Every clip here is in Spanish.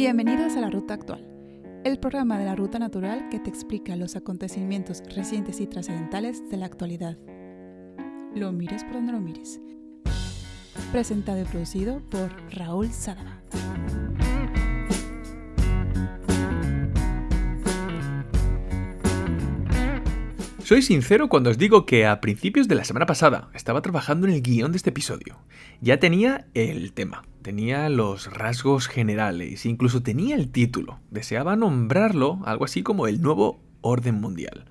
Bienvenidos a la Ruta Actual, el programa de la Ruta Natural que te explica los acontecimientos recientes y trascendentales de la actualidad. Lo mires por donde lo mires. Presentado y producido por Raúl Sadaba. Soy sincero cuando os digo que a principios de la semana pasada estaba trabajando en el guion de este episodio. Ya tenía el tema, tenía los rasgos generales, incluso tenía el título. Deseaba nombrarlo algo así como el nuevo orden mundial.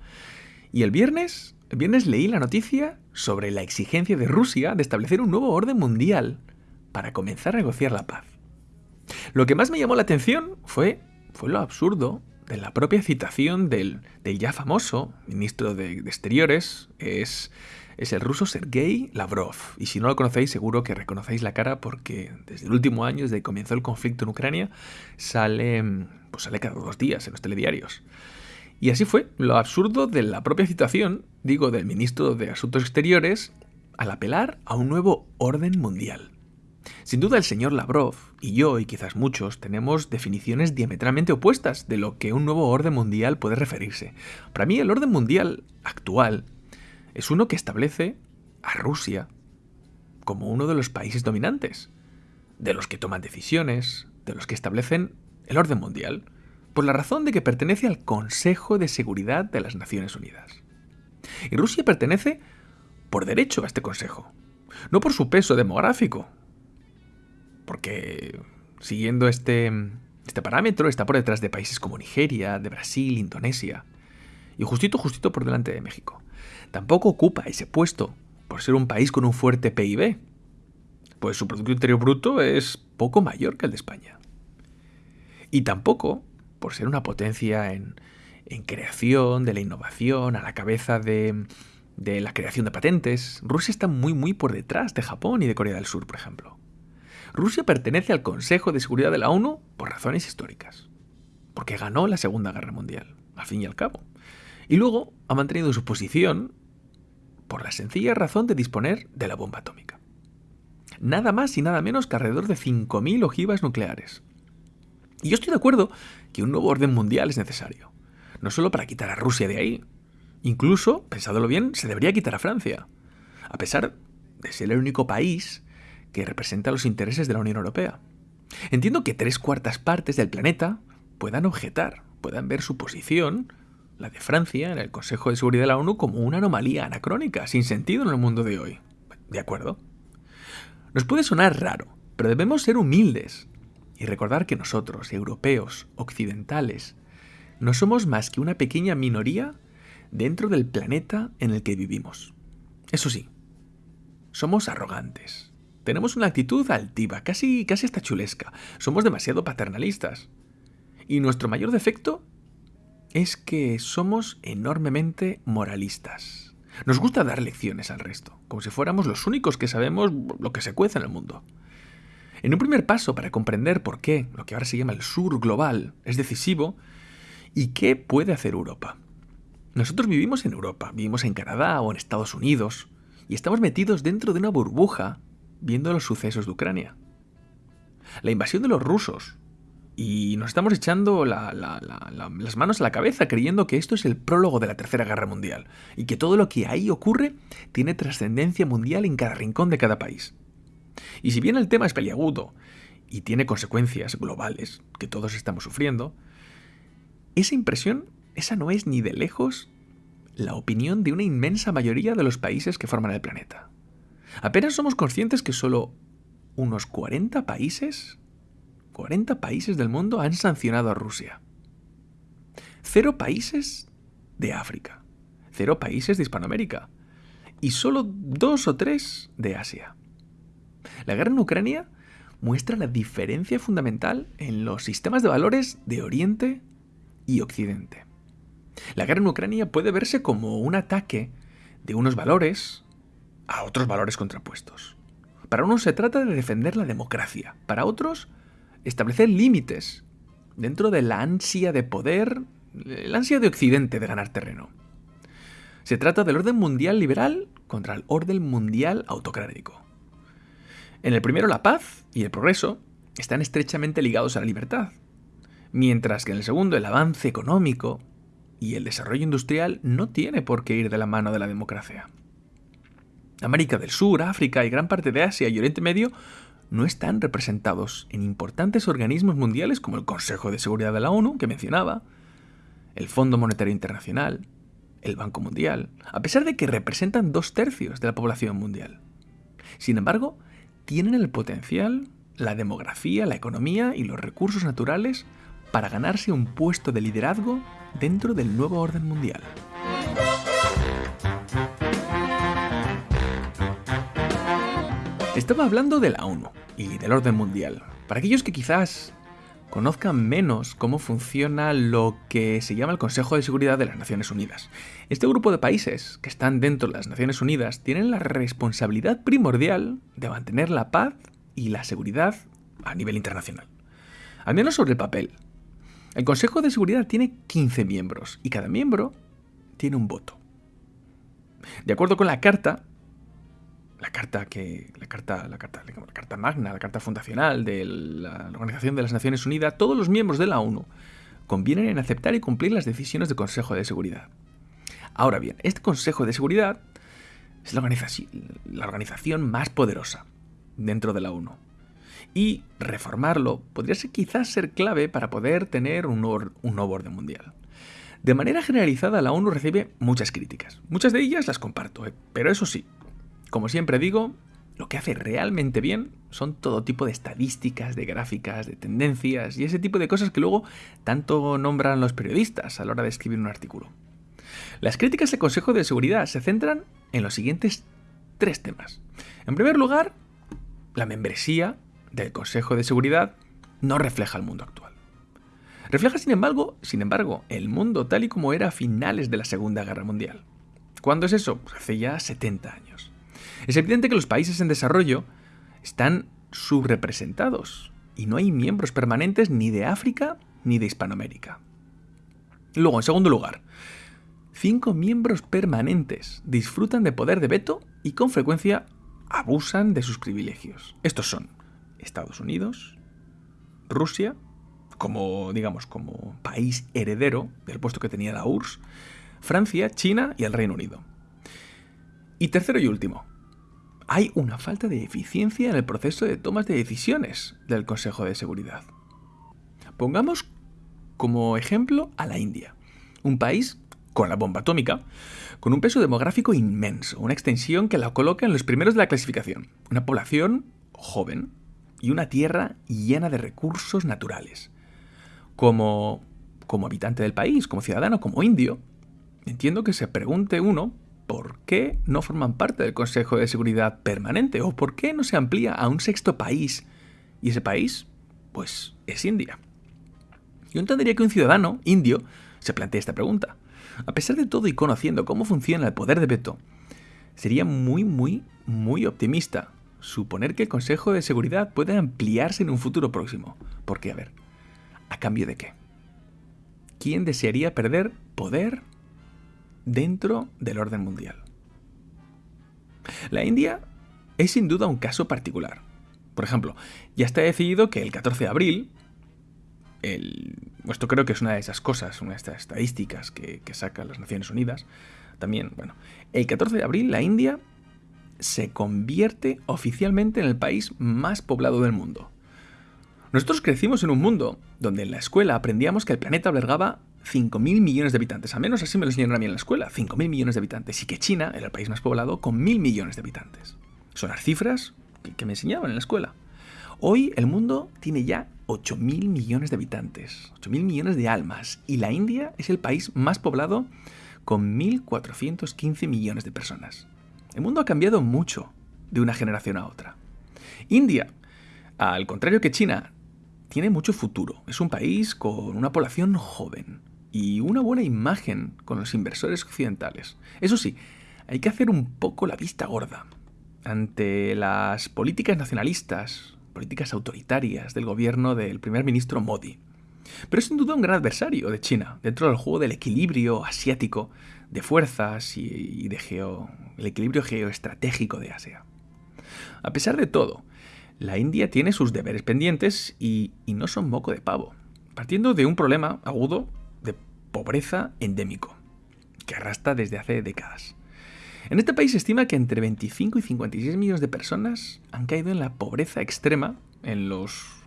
Y el viernes, el viernes leí la noticia sobre la exigencia de Rusia de establecer un nuevo orden mundial para comenzar a negociar la paz. Lo que más me llamó la atención fue, fue lo absurdo de la propia citación del, ya famoso ministro de, Exteriores, es, es, el ruso Sergei Lavrov. Y si no lo conocéis, seguro que reconocéis la cara porque desde el último año, desde que comenzó el conflicto en Ucrania, sale, pues sale cada dos días en los telediarios. Y así fue, lo absurdo de la propia citación, digo, del ministro de Asuntos Exteriores, al apelar a un nuevo orden mundial. Sin duda el señor Lavrov y yo, y quizás muchos, tenemos definiciones diametralmente opuestas de lo que un nuevo orden mundial puede referirse. Para mí el orden mundial actual es uno que establece a Rusia como uno de los países dominantes, de los que toman decisiones, de los que establecen el orden mundial, por la razón de que pertenece al Consejo de Seguridad de las Naciones Unidas. Y Rusia pertenece por derecho a este Consejo, no por su peso demográfico, porque siguiendo este, este parámetro está por detrás de países como Nigeria, de Brasil, Indonesia, y justito, justito por delante de México. Tampoco ocupa ese puesto por ser un país con un fuerte PIB, pues su Producto Interior Bruto es poco mayor que el de España. Y tampoco por ser una potencia en, creación, de la innovación, a la cabeza de, de la creación de patentes. Rusia está muy, muy por detrás de Japón y de Corea del Sur, por ejemplo. Rusia pertenece al Consejo de Seguridad de la ONU por razones históricas, porque ganó la Segunda Guerra Mundial, al fin y al cabo. Y luego ha mantenido su posición por la sencilla razón de disponer de la bomba atómica. Nada más y nada menos que alrededor de 5.000 ojivas nucleares. Y yo estoy de acuerdo que un nuevo orden mundial es necesario, no solo para quitar a Rusia de ahí, incluso, pensándolo bien, se debería quitar a Francia, a pesar de ser el único país que representa los intereses de la Unión Europea. Entiendo que tres cuartas partes del planeta puedan objetar, puedan ver su posición, la de Francia, en el Consejo de Seguridad de la ONU, como una anomalía anacrónica, sin sentido en el mundo de hoy. ¿De acuerdo? Nos puede sonar raro, pero debemos ser humildes y recordar que nosotros, europeos, occidentales, no somos más que una pequeña minoría dentro del planeta en el que vivimos. Eso sí, somos arrogantes, tenemos una actitud altiva, casi, casi hasta chulesca. Somos demasiado paternalistas. Y nuestro mayor defecto es que somos enormemente moralistas. Nos gusta dar lecciones al resto, como si fuéramos los únicos que sabemos lo que se cuece en el mundo. En un primer paso para comprender por qué lo que ahora se llama el sur global es decisivo y qué puede hacer Europa. Nosotros vivimos en Europa, vivimos en Canadá o en Estados Unidos, y estamos metidos dentro de una burbuja viendo los sucesos de Ucrania. La invasión de los rusos. Y nos estamos echando las manos a la cabeza creyendo que esto es el prólogo de la Tercera Guerra Mundial y que todo lo que ahí ocurre tiene trascendencia mundial en cada rincón de cada país. Y si bien el tema es peliagudo y tiene consecuencias globales que todos estamos sufriendo, esa impresión, esa no es ni de lejos la opinión de una inmensa mayoría de los países que forman el planeta. Apenas somos conscientes que solo unos 40 países, 40 países del mundo han sancionado a Rusia. Cero países de África, cero países de Hispanoamérica y solo dos o tres de Asia. La guerra en Ucrania muestra la diferencia fundamental en los sistemas de valores de Oriente y Occidente. La guerra en Ucrania puede verse como un ataque de unos valores a otros valores contrapuestos. Para unos se trata de defender la democracia, para otros establecer límites dentro de la ansia de poder, la ansia de Occidente de ganar terreno. Se trata del orden mundial liberal contra el orden mundial autocrático. En el primero la paz y el progreso están estrechamente ligados a la libertad, mientras que en el segundo el avance económico y el desarrollo industrial no tiene por qué ir de la mano de la democracia. América del Sur, África y gran parte de Asia y Oriente Medio no están representados en importantes organismos mundiales como el Consejo de Seguridad de la ONU, que mencionaba, el Fondo Monetario Internacional, el Banco Mundial, a pesar de que representan dos tercios de la población mundial. Sin embargo, tienen el potencial, la demografía, la economía y los recursos naturales para ganarse un puesto de liderazgo dentro del nuevo orden mundial. Estaba hablando de la ONU y del orden mundial. Para aquellos que quizás conozcan menos cómo funciona lo que se llama el Consejo de Seguridad de las Naciones Unidas. Este grupo de países que están dentro de las Naciones Unidas tienen la responsabilidad primordial de mantener la paz y la seguridad a nivel internacional. Al menos sobre el papel. El Consejo de Seguridad tiene 15 miembros y cada miembro tiene un voto. De acuerdo con la carta, la carta que la carta la carta la carta magna, la carta fundacional de la Organización de las Naciones Unidas, todos los miembros de la ONU convienen en aceptar y cumplir las decisiones del Consejo de Seguridad. Ahora bien, este Consejo de Seguridad es la organización, más poderosa dentro de la ONU. Y reformarlo podría ser, quizás ser clave para poder tener un, un nuevo orden mundial. De manera generalizada, la ONU recibe muchas críticas. Muchas de ellas las comparto, ¿eh? pero eso sí, como siempre digo, lo que hace realmente bien son todo tipo de estadísticas, de gráficas, de tendencias y ese tipo de cosas que luego tanto nombran los periodistas a la hora de escribir un artículo. Las críticas al Consejo de Seguridad se centran en los siguientes tres temas. En primer lugar, la membresía del Consejo de Seguridad no refleja el mundo actual. Refleja, sin embargo, sin embargo, el mundo tal y como era a finales de la Segunda Guerra Mundial. ¿Cuándo es eso? Pues hace ya 70 años. Es evidente que los países en desarrollo están subrepresentados y no hay miembros permanentes ni de África ni de Hispanoamérica. Luego, en segundo lugar, cinco miembros permanentes disfrutan de poder de veto y con frecuencia abusan de sus privilegios. Estos son Estados Unidos, Rusia, como digamos como país heredero del puesto que tenía la URSS, Francia, China y el Reino Unido. Y tercero y último, hay una falta de eficiencia en el proceso de tomas de decisiones del Consejo de Seguridad. Pongamos como ejemplo a la India, un país con la bomba atómica, con un peso demográfico inmenso, una extensión que la coloca en los primeros de la clasificación, una población joven y una tierra llena de recursos naturales. Como, como habitante del país, como ciudadano, como indio, entiendo que se pregunte uno por qué no forman parte del Consejo de Seguridad Permanente o por qué no se amplía a un sexto país. Y ese país, pues, es India. Yo entendería que un ciudadano indio se plantee esta pregunta. A pesar de todo y conociendo cómo funciona el poder de veto, sería muy, muy, muy optimista suponer que el Consejo de Seguridad puede ampliarse en un futuro próximo. Porque, a ver, ¿a cambio de qué? ¿Quién desearía perder poder dentro del orden mundial. La India es sin duda un caso particular. Por ejemplo, ya está decidido que el 14 de abril, el, esto creo que es una de esas cosas, una de estas estadísticas que, que sacan las Naciones Unidas, también, bueno, el 14 de abril la India se convierte oficialmente en el país más poblado del mundo. Nosotros crecimos en un mundo donde en la escuela aprendíamos que el planeta albergaba 5.000 millones de habitantes. Al menos así me lo enseñaron a mí en la escuela. 5.000 millones de habitantes. Y que China era el país más poblado con 1.000 millones de habitantes. Son las cifras que, me enseñaban en la escuela. Hoy el mundo tiene ya 8.000 millones de habitantes. 8.000 millones de almas. Y la India es el país más poblado con 1.415 millones de personas. El mundo ha cambiado mucho de una generación a otra. India, al contrario que China, tiene mucho futuro. Es un país con una población joven y una buena imagen con los inversores occidentales. Eso sí, hay que hacer un poco la vista gorda ante las políticas nacionalistas, políticas autoritarias del gobierno del primer ministro Modi. Pero es sin duda un gran adversario de China, dentro del juego del equilibrio asiático de fuerzas y, de geo, el equilibrio geoestratégico de Asia. A pesar de todo, la India tiene sus deberes pendientes y, y no son moco de pavo. partiendo de un problema agudo pobreza endémico, que arrastra desde hace décadas. En este país se estima que entre 25 y 56 millones de personas han caído en la pobreza extrema en los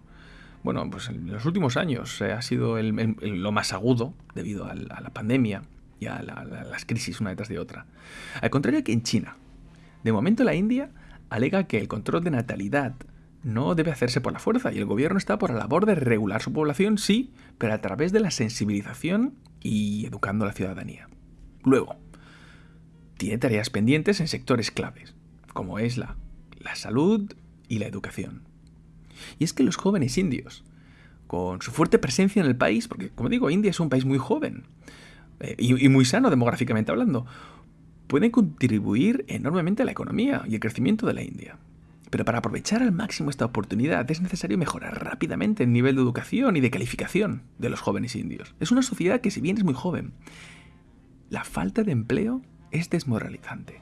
bueno, pues en los últimos años ha sido lo más agudo debido a la, pandemia y a, las crisis una detrás de otra. Al contrario que en China. De momento la India alega que el control de natalidad no debe hacerse por la fuerza y el gobierno está por la labor de regular su población, sí, pero a través de la sensibilización y educando a la ciudadanía. Luego, tiene tareas pendientes en sectores claves, como es la, la salud y la educación. Y es que los jóvenes indios, con su fuerte presencia en el país, porque como digo, India es un país muy joven eh, y, y muy sano demográficamente hablando, pueden contribuir enormemente a la economía y el crecimiento de la India. Pero para aprovechar al máximo esta oportunidad es necesario mejorar rápidamente el nivel de educación y de calificación de los jóvenes indios. Es una sociedad que si bien es muy joven, la falta de empleo es desmoralizante.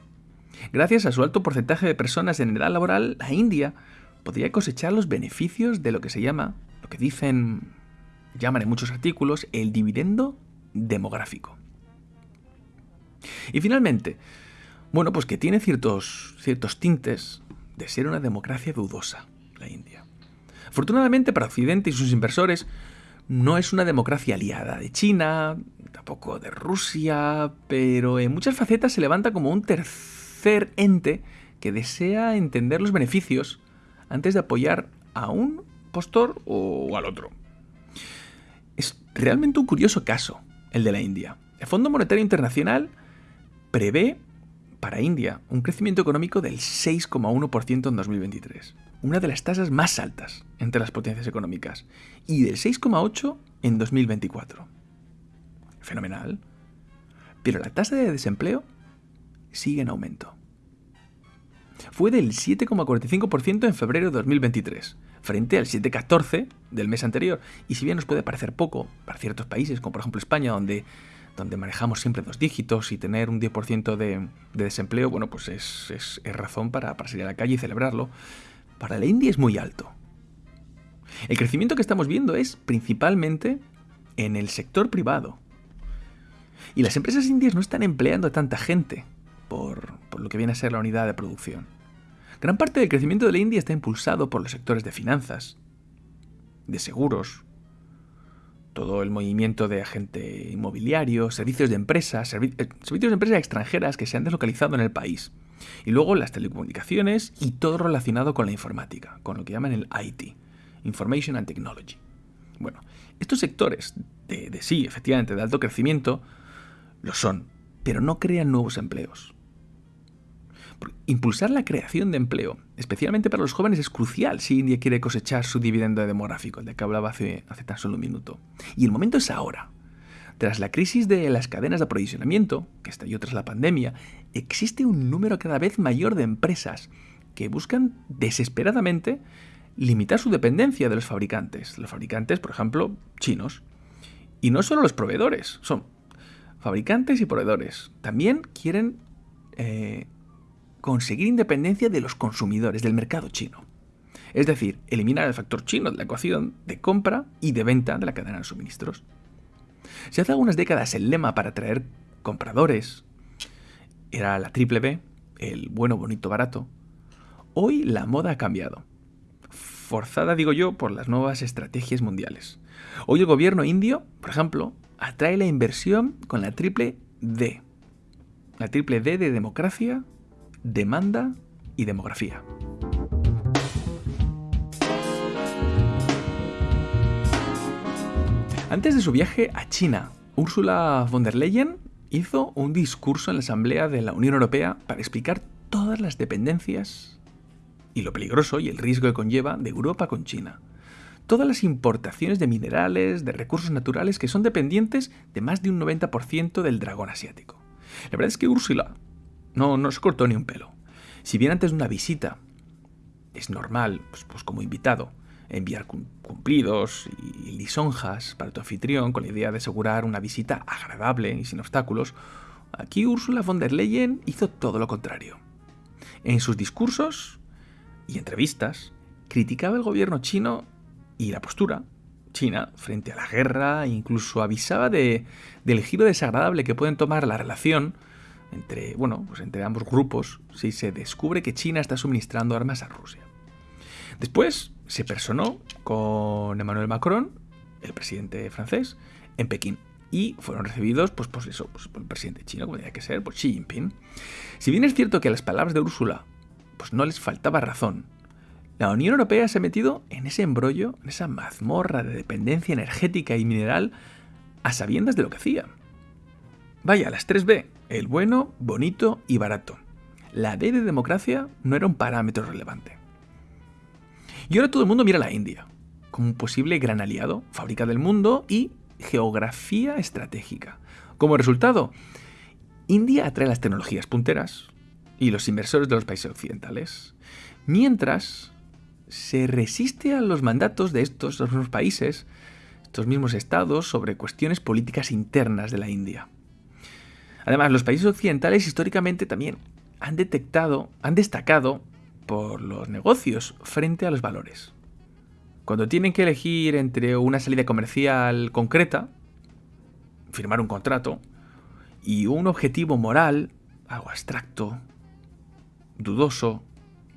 Gracias a su alto porcentaje de personas en edad laboral, la India podría cosechar los beneficios de lo que se llama, lo que dicen, llaman en muchos artículos, el dividendo demográfico. Y finalmente, bueno, pues que tiene ciertos, ciertos tintes de ser una democracia dudosa, la India. Afortunadamente para Occidente y sus inversores, no es una democracia aliada de China, tampoco de Rusia, pero en muchas facetas se levanta como un tercer ente que desea entender los beneficios antes de apoyar a un postor o al otro. Es realmente un curioso caso el de la India. El Fondo Monetario Internacional prevé para India un crecimiento económico del 6,1% en 2023, una de las tasas más altas entre las potencias económicas, y del 6,8% en 2024. Fenomenal. Pero la tasa de desempleo sigue en aumento. Fue del 7,45% en febrero de 2023, frente al 7,14% del mes anterior. Y si bien nos puede parecer poco para ciertos países, como por ejemplo España, donde donde manejamos siempre dos dígitos y tener un 10% de, desempleo, bueno, pues es, razón para, para salir a la calle y celebrarlo. Para la India es muy alto. El crecimiento que estamos viendo es principalmente en el sector privado. Y las empresas indias no están empleando a tanta gente por, por, lo que viene a ser la unidad de producción. Gran parte del crecimiento de la India está impulsado por los sectores de finanzas, de seguros, todo el movimiento de agente inmobiliario, servicios de empresas, eh, servicios de empresas extranjeras que se han deslocalizado en el país. Y luego las telecomunicaciones y todo relacionado con la informática, con lo que llaman el IT, Information and Technology. Bueno, estos sectores de, de sí, efectivamente, de alto crecimiento, lo son, pero no crean nuevos empleos. Impulsar la creación de empleo, especialmente para los jóvenes, es crucial si India quiere cosechar su dividendo demográfico, de que hablaba hace, hace tan solo un minuto. Y el momento es ahora. Tras la crisis de las cadenas de aprovisionamiento, que estalló tras la pandemia, existe un número cada vez mayor de empresas que buscan desesperadamente limitar su dependencia de los fabricantes. Los fabricantes, por ejemplo, chinos. Y no solo los proveedores, son fabricantes y proveedores. También quieren eh, conseguir independencia de los consumidores, del mercado chino. Es decir, eliminar el factor chino de la ecuación de compra y de venta de la cadena de suministros. Si hace algunas décadas el lema para atraer compradores era la triple B, el bueno, bonito, barato, hoy la moda ha cambiado. Forzada, digo yo, por las nuevas estrategias mundiales. Hoy el gobierno indio, por ejemplo, atrae la inversión con la triple D. La triple D de democracia, demanda y demografía. Antes de su viaje a China, Ursula von der Leyen hizo un discurso en la Asamblea de la Unión Europea para explicar todas las dependencias y lo peligroso y el riesgo que conlleva de Europa con China. Todas las importaciones de minerales, de recursos naturales que son dependientes de más de un 90% del dragón asiático. La verdad es que Ursula no, no se cortó ni un pelo. Si bien antes de una visita es normal, pues, pues como invitado, enviar cumplidos y lisonjas para tu anfitrión con la idea de asegurar una visita agradable y sin obstáculos, aquí Ursula von der Leyen hizo todo lo contrario. En sus discursos y entrevistas criticaba el gobierno chino y la postura China frente a la guerra e incluso avisaba de, del giro desagradable que pueden tomar la relación entre, bueno, pues entre ambos grupos si se descubre que China está suministrando armas a Rusia. Después se personó con Emmanuel Macron, el presidente francés, en Pekín y fueron recibidos pues, pues eso, pues, por el presidente chino, como tenía que ser, por Xi Jinping. Si bien es cierto que a las palabras de Úrsula pues no les faltaba razón, la Unión Europea se ha metido en ese embrollo, en esa mazmorra de dependencia energética y mineral a sabiendas de lo que hacía. Vaya, las 3B, el bueno, bonito y barato. La D de democracia no era un parámetro relevante. Y ahora todo el mundo mira a la India, como un posible gran aliado, fábrica del mundo y geografía estratégica. Como resultado, India atrae las tecnologías punteras y los inversores de los países occidentales, mientras se resiste a los mandatos de estos mismos países, estos mismos estados, sobre cuestiones políticas internas de la India. Además, los países occidentales históricamente también han detectado, han destacado por los negocios frente a los valores. Cuando tienen que elegir entre una salida comercial concreta, firmar un contrato, y un objetivo moral, algo abstracto, dudoso,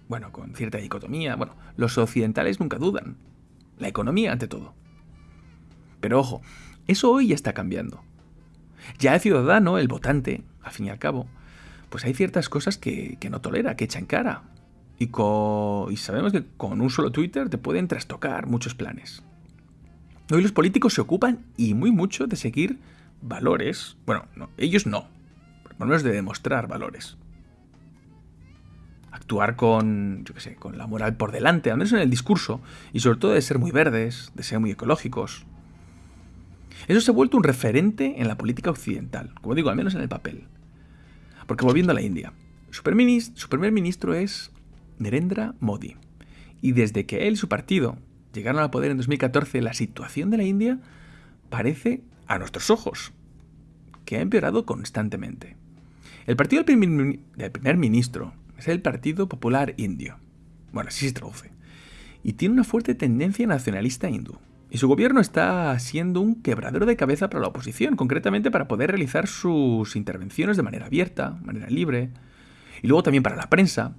bueno, con cierta dicotomía, bueno, los occidentales nunca dudan. La economía ante todo. Pero ojo, eso hoy ya está cambiando. Ya el ciudadano, el votante, al fin y al cabo, pues hay ciertas cosas que, que no tolera, que echa en cara. Y, sabemos que con un solo Twitter te pueden trastocar muchos planes. Hoy los políticos se ocupan y muy mucho de seguir valores. Bueno, ellos no. Por lo menos de demostrar valores. Actuar con, yo qué sé, con la moral por delante, al menos en el discurso, y sobre todo de ser muy verdes, de ser muy ecológicos. Eso se ha vuelto un referente en la política occidental, como digo, al menos en el papel. Porque volviendo a la India, su primer ministro es Narendra Modi. Y desde que él y su partido llegaron al poder en 2014, la situación de la India parece, a nuestros ojos, que ha empeorado constantemente. El partido del primer, ministro es el Partido Popular Indio. Bueno, así se traduce. Y tiene una fuerte tendencia nacionalista hindú. Y su gobierno está siendo un quebradero de cabeza para la oposición, concretamente para poder realizar sus intervenciones de manera abierta, de manera libre, y luego también para la prensa,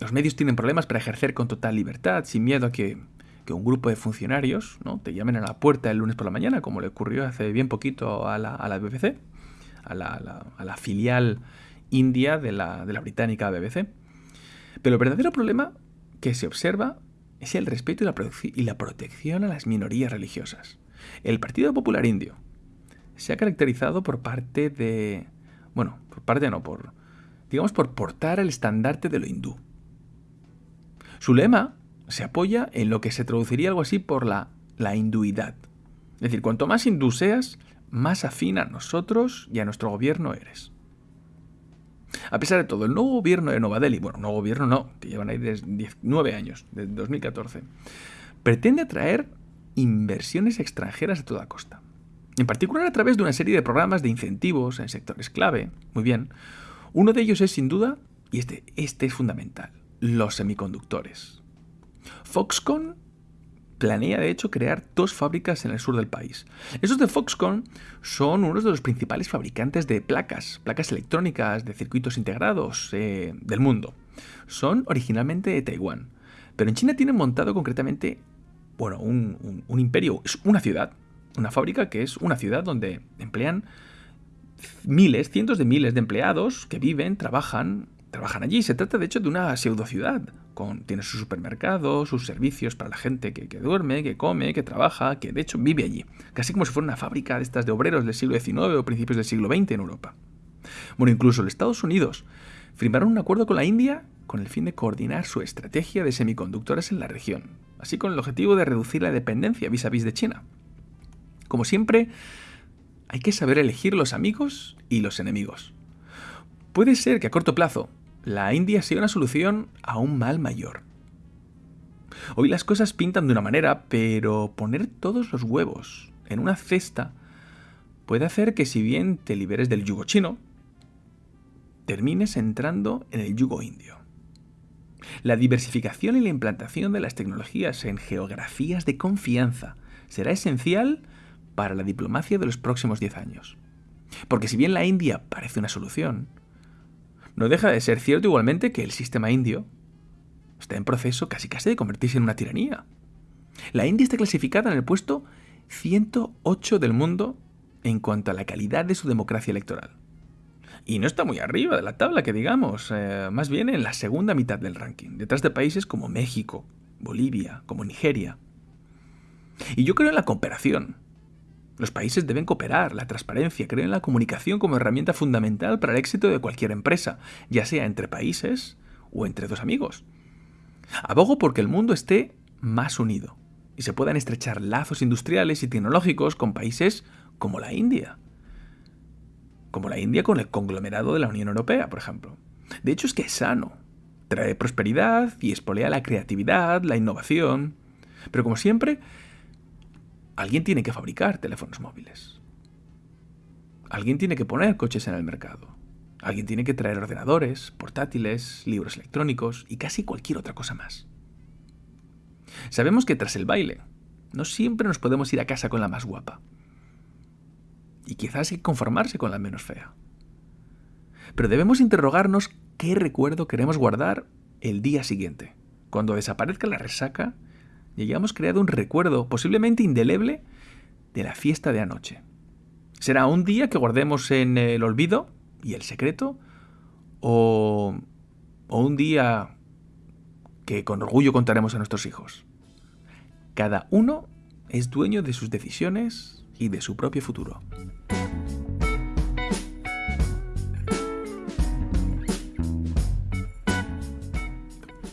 los medios tienen problemas para ejercer con total libertad, sin miedo a que, un grupo de funcionarios ¿no? te llamen a la puerta el lunes por la mañana, como le ocurrió hace bien poquito a la, a la BBC, a la, filial india de la, de la británica BBC. Pero el verdadero problema que se observa es el respeto y la, protección a las minorías religiosas. El Partido Popular Indio se ha caracterizado por parte de... Bueno, por parte no, por... digamos por portar el estandarte de lo hindú. Su lema se apoya en lo que se traduciría algo así por la, la hinduidad. Es decir, cuanto más hindú seas, más afín a nosotros y a nuestro gobierno eres. A pesar de todo, el nuevo gobierno de Nueva Delhi, bueno, nuevo gobierno no, que llevan ahí desde 19 años, desde 2014, pretende atraer inversiones extranjeras a toda costa. En particular a través de una serie de programas de incentivos en sectores clave. Muy bien. Uno de ellos es sin duda, y este, este es fundamental, los semiconductores. Foxconn planea de hecho crear dos fábricas en el sur del país. Esos de Foxconn son uno de los principales fabricantes de placas, placas electrónicas de circuitos integrados eh, del mundo. Son originalmente de Taiwán, pero en China tienen montado concretamente, bueno, un, un imperio, es una ciudad, una fábrica que es una ciudad donde emplean miles, cientos de miles de empleados que viven, trabajan trabajan allí. Se trata de hecho de una pseudo ciudad. Tiene su supermercado, sus servicios para la gente que, duerme, que come, que trabaja, que de hecho vive allí. Casi como si fuera una fábrica de estas de obreros del siglo XIX o principios del siglo XX en Europa. Bueno, incluso los Estados Unidos firmaron un acuerdo con la India con el fin de coordinar su estrategia de semiconductores en la región, así con el objetivo de reducir la dependencia vis a vis de China. Como siempre, hay que saber elegir los amigos y los enemigos. Puede ser que a corto plazo la India sea una solución a un mal mayor. Hoy las cosas pintan de una manera, pero poner todos los huevos en una cesta puede hacer que si bien te liberes del yugo chino, termines entrando en el yugo indio. La diversificación y la implantación de las tecnologías en geografías de confianza será esencial para la diplomacia de los próximos 10 años. Porque si bien la India parece una solución, no deja de ser cierto igualmente que el sistema indio está en proceso casi casi de convertirse en una tiranía. La India está clasificada en el puesto 108 del mundo en cuanto a la calidad de su democracia electoral. Y no está muy arriba de la tabla, que digamos, eh, más bien en la segunda mitad del ranking, detrás de países como México, Bolivia, como Nigeria. Y yo creo en la cooperación. Los países deben cooperar, la transparencia, creo en la comunicación como herramienta fundamental para el éxito de cualquier empresa, ya sea entre países o entre dos amigos. Abogo porque el mundo esté más unido y se puedan estrechar lazos industriales y tecnológicos con países como la India como la India con el conglomerado de la Unión Europea, por ejemplo. De hecho es que es sano, trae prosperidad y espolea la creatividad, la innovación. Pero como siempre, alguien tiene que fabricar teléfonos móviles. Alguien tiene que poner coches en el mercado. Alguien tiene que traer ordenadores, portátiles, libros electrónicos y casi cualquier otra cosa más. Sabemos que tras el baile, no siempre nos podemos ir a casa con la más guapa y quizás hay que conformarse con la menos fea. Pero debemos interrogarnos qué recuerdo queremos guardar el día siguiente. Cuando desaparezca la resaca, ya hayamos creado un recuerdo posiblemente indeleble de la fiesta de anoche. ¿Será un día que guardemos en el olvido y el secreto? ¿O, o un día que con orgullo contaremos a nuestros hijos? Cada uno es dueño de sus decisiones y de su propio futuro.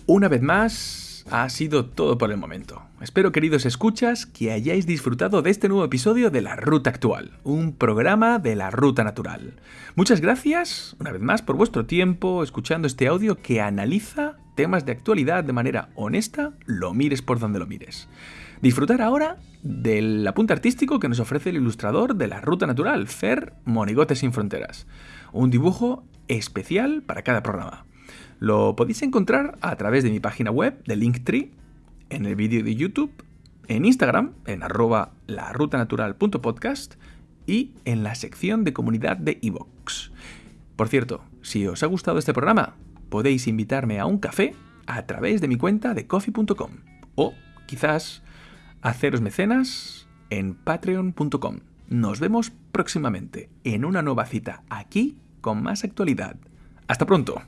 Una vez más, ha sido todo por el momento. Espero, queridos escuchas, que hayáis disfrutado de este nuevo episodio de La Ruta Actual, un programa de la Ruta Natural. Muchas gracias, una vez más, por vuestro tiempo escuchando este audio que analiza temas de actualidad de manera honesta, lo mires por donde lo mires. Disfrutar ahora del apunte artístico que nos ofrece el ilustrador de la Ruta Natural, Fer Monigotes sin Fronteras. Un dibujo especial para cada programa. Lo podéis encontrar a través de mi página web de Linktree, en el vídeo de YouTube, en Instagram, en arroba larutanatural.podcast y en la sección de comunidad de iVoox. Por cierto, si os ha gustado este programa, podéis invitarme a un café a través de mi cuenta de coffee.com o quizás haceros mecenas en patreon.com. Nos vemos próximamente en una nueva cita aquí con más actualidad. Hasta pronto.